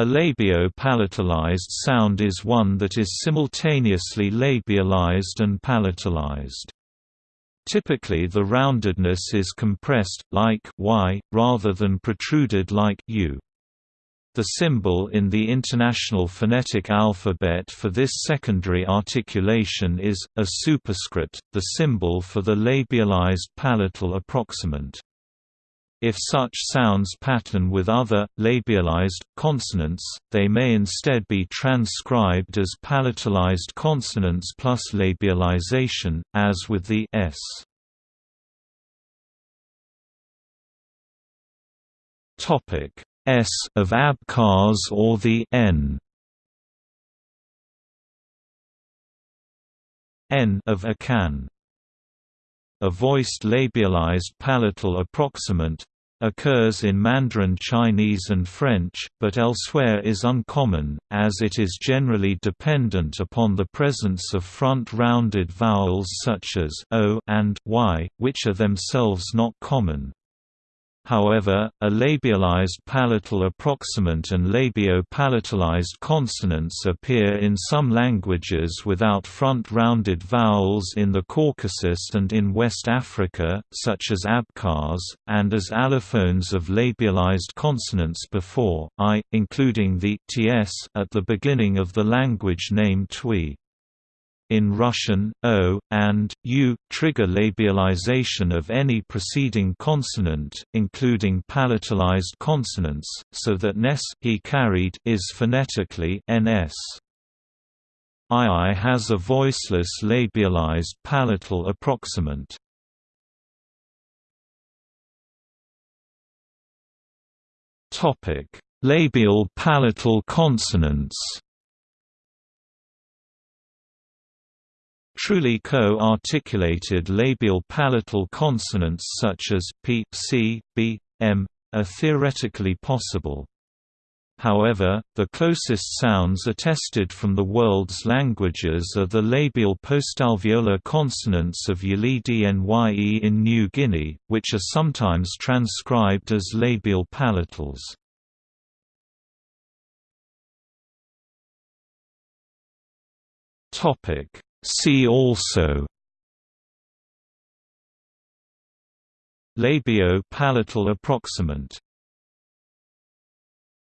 A labio-palatalized sound is one that is simultaneously labialized and palatalized. Typically the roundedness is compressed, like y, rather than protruded like u. The symbol in the International Phonetic Alphabet for this secondary articulation is, a superscript, the symbol for the labialized palatal approximant. If such sounds pattern with other, labialized, consonants, they may instead be transcribed as palatalized consonants plus labialization, as with the s. S of Abkhaz or the n. N of Akan a voiced labialized palatal approximant occurs in Mandarin Chinese and French, but elsewhere is uncommon, as it is generally dependent upon the presence of front-rounded vowels such as o and y, which are themselves not common. However, a labialized palatal approximant and labio-palatalized consonants appear in some languages without front-rounded vowels in the Caucasus and in West Africa, such as Abkhaz, and as allophones of labialized consonants before i, including the ts at the beginning of the language name Twi. In Russian, o, and, u, trigger labialization of any preceding consonant, including palatalized consonants, so that nes he carried is phonetically ns. II has a voiceless labialized palatal approximant. Topic: Labial palatal consonants Truly co-articulated labial palatal consonants such as p, c, b, m are theoretically possible. However, the closest sounds attested from the world's languages are the labial postalveolar consonants of Yili-Dnye in New Guinea, which are sometimes transcribed as labial palatals. Topic See also Labio-palatal approximant